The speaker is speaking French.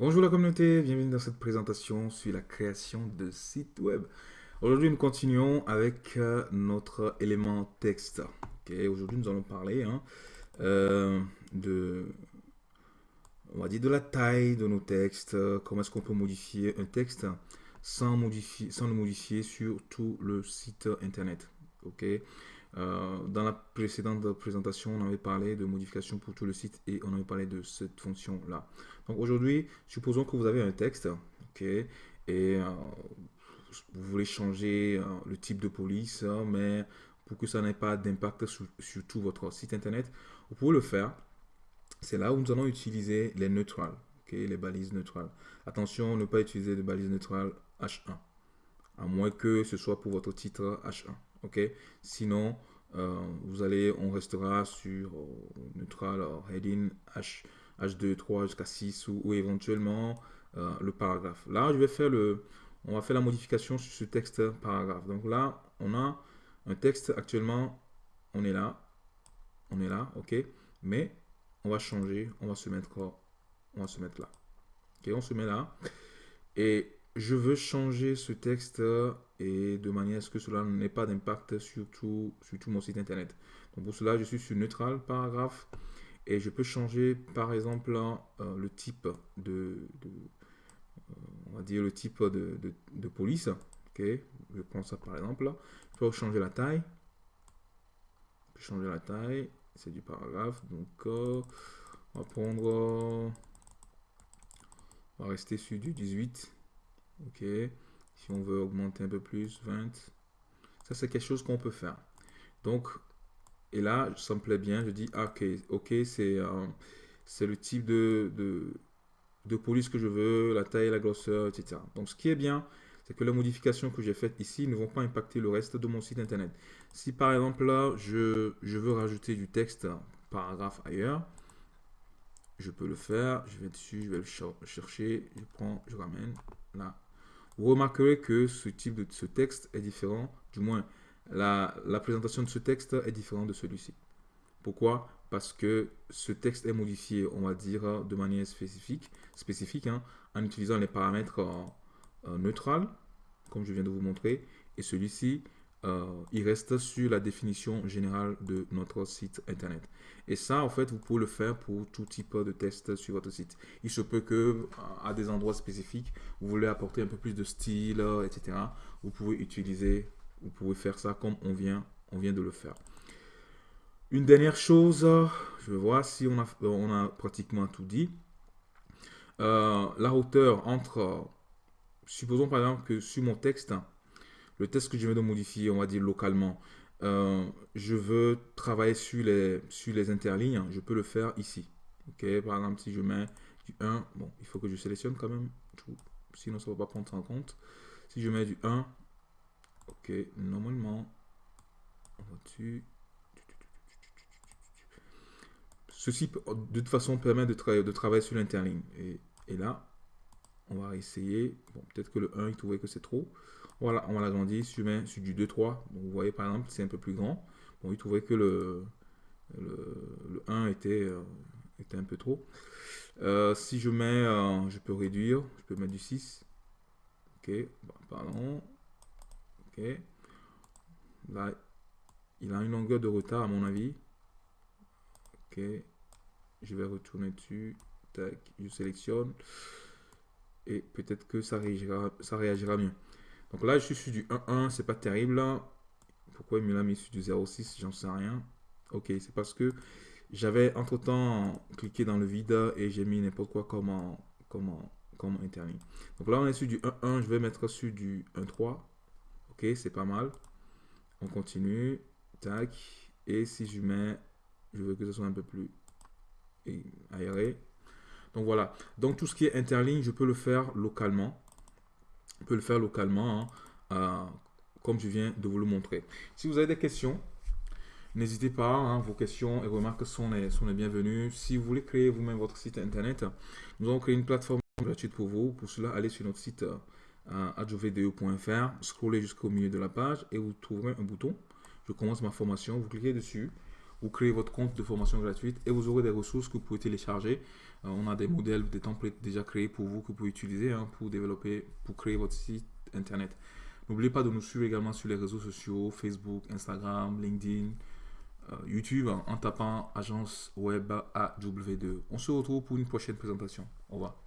Bonjour la communauté, bienvenue dans cette présentation sur la création de sites web. Aujourd'hui, nous continuons avec euh, notre élément texte. Aujourd'hui, nous allons parler hein, euh, de, on va dire de la taille de nos textes, comment est-ce qu'on peut modifier un texte sans, modifier, sans le modifier sur tout le site internet. Euh, dans la précédente présentation, on avait parlé de modification pour tout le site et on avait parlé de cette fonction-là. Donc aujourd'hui, supposons que vous avez un texte, ok, et euh, vous voulez changer euh, le type de police, mais pour que ça n'ait pas d'impact sur, tout votre site internet, vous pouvez le faire. C'est là où nous allons utiliser les neutrales, ok, les balises neutrales. Attention, ne pas utiliser de balises neutrales H1, à moins que ce soit pour votre titre H1 ok Sinon, euh, vous allez, on restera sur euh, neutral heading H, H2, 3 jusqu'à 6 ou, éventuellement euh, le paragraphe. Là, je vais faire le, on va faire la modification sur ce texte paragraphe. Donc là, on a un texte actuellement, on est là, on est là, ok Mais on va changer, on va se mettre, on va se mettre là. Ok, on se met là. Et je veux changer ce texte et de manière à ce que cela n'ait pas d'impact sur tout, mon site internet. Donc pour cela, je suis sur neutral paragraphe et je peux changer par exemple euh, le type de, euh, on va dire le type de, police. Ok, je prends ça par exemple. Je peux changer la taille. changer la taille. C'est du paragraphe. Donc euh, on va prendre, on va rester sur du 18. Ok? On veut augmenter un peu plus, 20. Ça, c'est quelque chose qu'on peut faire. Donc, et là, ça me plaît bien. Je dis, ah, ok, ok, c'est euh, c'est le type de, de, police que je veux, la taille, la grosseur, etc. Donc, ce qui est bien, c'est que les modifications que j'ai faites ici ne vont pas impacter le reste de mon site internet. Si par exemple là, je, je veux rajouter du texte, paragraphe ailleurs, je peux le faire. Je vais dessus, je vais le chercher, je prends, je ramène là, vous remarquerez que ce type de ce texte est différent, du moins la, présentation de ce texte est différente de celui-ci. Pourquoi? Parce que ce texte est modifié, on va dire, de manière spécifique, spécifique hein, en utilisant les paramètres euh, comme je viens de vous montrer, et celui-ci euh, il reste sur la définition générale de notre site internet. Et ça, en fait, vous pouvez le faire pour tout type de test sur votre site. Il se peut que à des endroits spécifiques, vous voulez apporter un peu plus de style, etc. Vous pouvez utiliser, vous pouvez faire ça comme on vient, on vient de le faire. Une dernière chose, je vais voir si on a, a pratiquement tout dit. Euh, la hauteur entre, supposons par exemple que sur mon texte, le test que je viens de modifier, on va dire localement, euh, je veux travailler sur les, sur les interlignes, je peux le faire ici. Ok, par exemple, si je mets du 1, bon, il faut que je sélectionne quand même sinon ça ne va pas prendre en compte. Si je mets du 1, ok, normalement, on va dessus. Ceci, de toute façon, permet de, de travailler sur l'interligne. Et, là, on va essayer. Bon, peut-être que le 1, il trouvait que c'est trop. Voilà, on va l'agrandir sur, sur du 2-3. Vous voyez par exemple, c'est un peu plus grand. Bon, il trouvait que le, le, 1 était, euh, était un peu trop. Euh, si je mets, euh, je peux réduire, je peux mettre du 6. Ok, pardon. Ok. Là, il a une longueur de retard à mon avis. Ok. Je vais retourner dessus. Tac, je sélectionne. Et peut-être que ça réagira, ça réagira mieux. Donc là, je suis sur du 1.1, c'est pas terrible. Pourquoi il me l'a mis sur du 0.6 J'en sais rien. Ok, c'est parce que j'avais entre-temps cliqué dans le vide et j'ai mis n'importe quoi comme, comme, comme interligne. Donc là, on est sur du 1.1, je vais mettre sur du 1.3. Ok, c'est pas mal. On continue. Tac. Et si je mets, je veux que ce soit un peu plus aéré. Donc voilà. Donc tout ce qui est interligne, je peux le faire localement peut le faire localement, hein, euh, comme je viens de vous le montrer. Si vous avez des questions, n'hésitez pas, hein, vos questions et remarques sont les, sont les bienvenues. Si vous voulez créer vous-même votre site internet, nous avons créé une plateforme gratuite pour vous. Pour cela, allez sur notre site euh, adjovedeo.fr, scrollez jusqu'au milieu de la page et vous trouverez un bouton. Je commence ma formation, vous cliquez dessus. Vous créez votre compte de formation gratuite et vous aurez des ressources que vous pouvez télécharger. Euh, on a des modèles, des templates déjà créés pour vous que vous pouvez utiliser hein, pour développer, pour créer votre site internet. N'oubliez pas de nous suivre également sur les réseaux sociaux, Facebook, Instagram, LinkedIn, euh, YouTube en tapant agence web AW2. On se retrouve pour une prochaine présentation. Au revoir.